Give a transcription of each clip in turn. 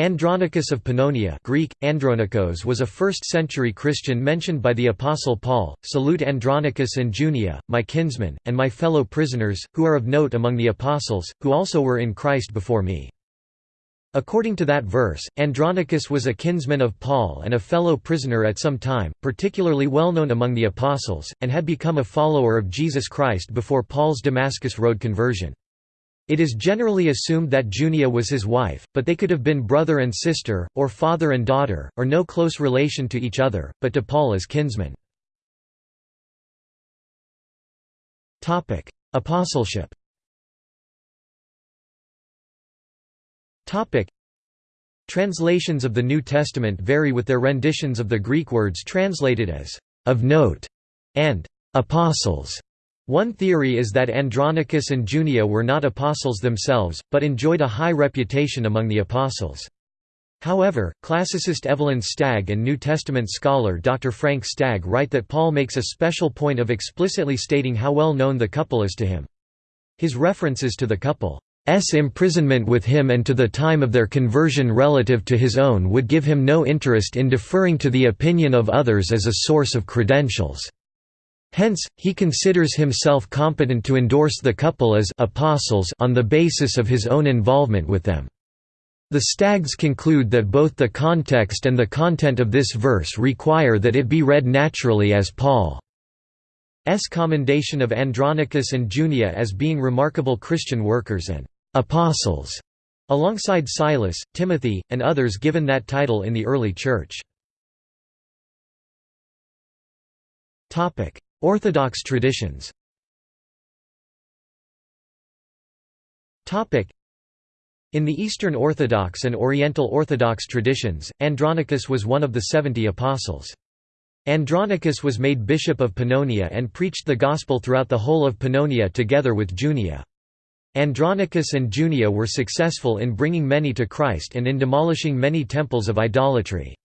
Andronicus of Pannonia Greek, Andronikos was a 1st-century Christian mentioned by the Apostle Paul, Salute Andronicus and Junia, my kinsmen, and my fellow prisoners, who are of note among the apostles, who also were in Christ before me. According to that verse, Andronicus was a kinsman of Paul and a fellow prisoner at some time, particularly well known among the apostles, and had become a follower of Jesus Christ before Paul's Damascus Road conversion. It is generally assumed that Junia was his wife, but they could have been brother and sister, or father and daughter, or no close relation to each other, but to Paul as kinsmen. Apostleship Translations of the New Testament vary with their renditions of the Greek words translated as «of note» and «apostles». One theory is that Andronicus and Junia were not apostles themselves, but enjoyed a high reputation among the apostles. However, classicist Evelyn Stagg and New Testament scholar Dr. Frank Stagg write that Paul makes a special point of explicitly stating how well known the couple is to him. His references to the couple's imprisonment with him and to the time of their conversion relative to his own would give him no interest in deferring to the opinion of others as a source of credentials. Hence, he considers himself competent to endorse the couple as apostles on the basis of his own involvement with them. The Staggs conclude that both the context and the content of this verse require that it be read naturally as Paul's commendation of Andronicus and Junia as being remarkable Christian workers and «apostles», alongside Silas, Timothy, and others given that title in the early Church. Orthodox traditions in the Eastern Orthodox and Oriental Orthodox traditions, Andronicus was one of the seventy apostles. Andronicus was made bishop of Pannonia and preached the gospel throughout the whole of Pannonia together with Junia. Andronicus and Junia were successful in bringing many to Christ and in demolishing many temples of idolatry.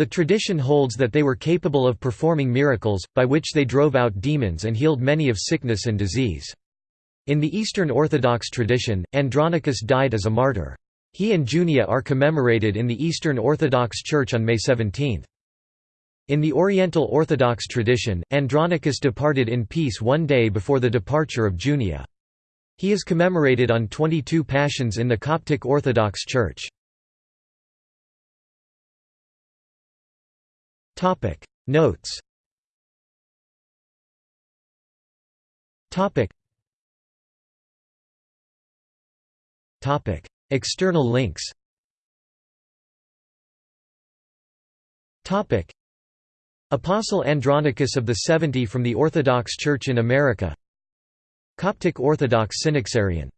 The tradition holds that they were capable of performing miracles, by which they drove out demons and healed many of sickness and disease. In the Eastern Orthodox tradition, Andronicus died as a martyr. He and Junia are commemorated in the Eastern Orthodox Church on May 17. In the Oriental Orthodox tradition, Andronicus departed in peace one day before the departure of Junia. He is commemorated on 22 Pashons in the Coptic Orthodox Church. Topic. Notes. Topic. Topic. External links. Topic. Apostle Andronicus of the Seventy from the Orthodox Church in America. Coptic Orthodox Synaxarion